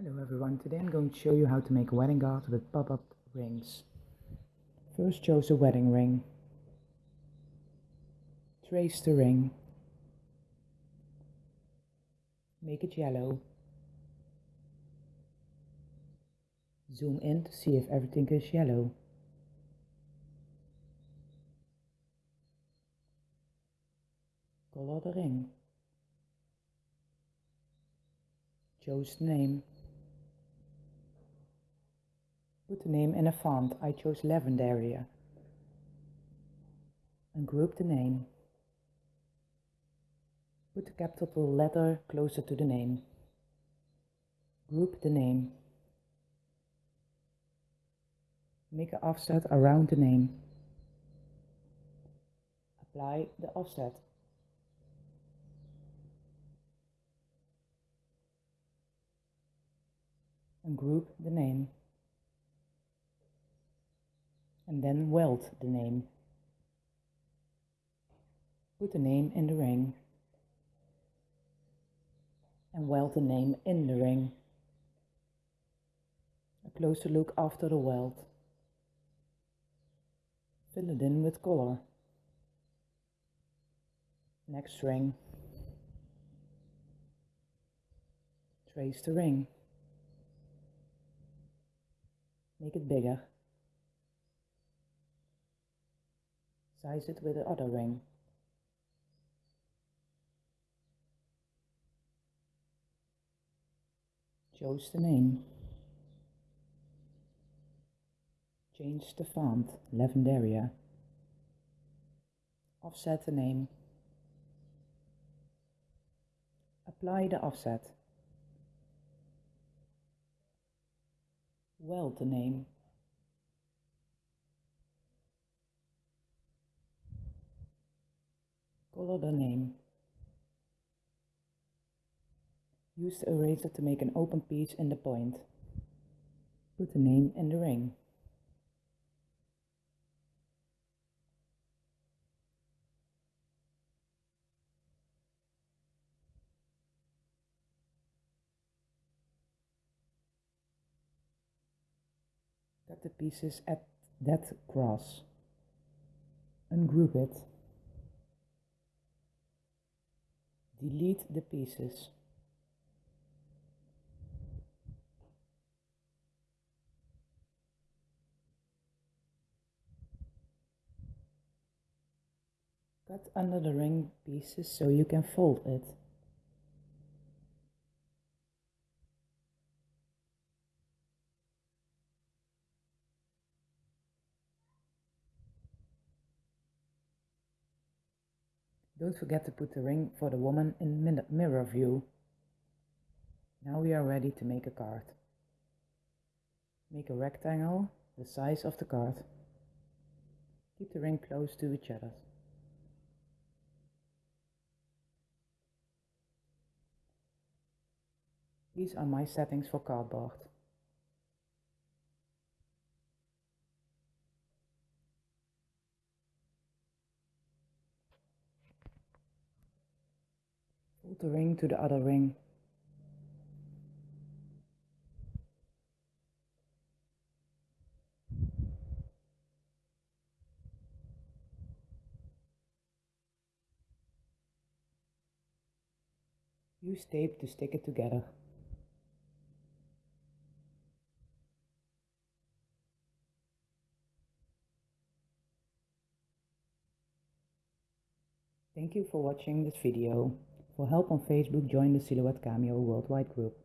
Hello everyone, today I'm going to show you how to make a wedding garter with pop-up rings. First choose a wedding ring. Trace the ring. Make it yellow. Zoom in to see if everything is yellow. Color the ring. Choose the name. Put the name in a font. I chose Lavanderia. And group the name. Put the capital letter closer to the name. Group the name. Make an offset around the name. Apply the offset. And group the name and then weld the name. Put the name in the ring and weld the name in the ring. A closer look after the weld. Fill it in with color. Next ring. Trace the ring. Make it bigger. Size it with the other ring. Choose the name. Change the font, Lavanderia. Offset the name. Apply the offset. Weld the name. Color the name. Use the eraser to make an open piece in the point. Put the name in the ring. Cut the pieces at that cross. Ungroup it Delete the pieces. Cut under the ring pieces so you can fold it. Don't forget to put the ring for the woman in mirror view. Now we are ready to make a card. Make a rectangle the size of the card. Keep the ring close to each other. These are my settings for cardboard. The ring to the other ring. Use tape to stick it together. Thank you for watching this video. For help on Facebook, join the Silhouette Cameo Worldwide group.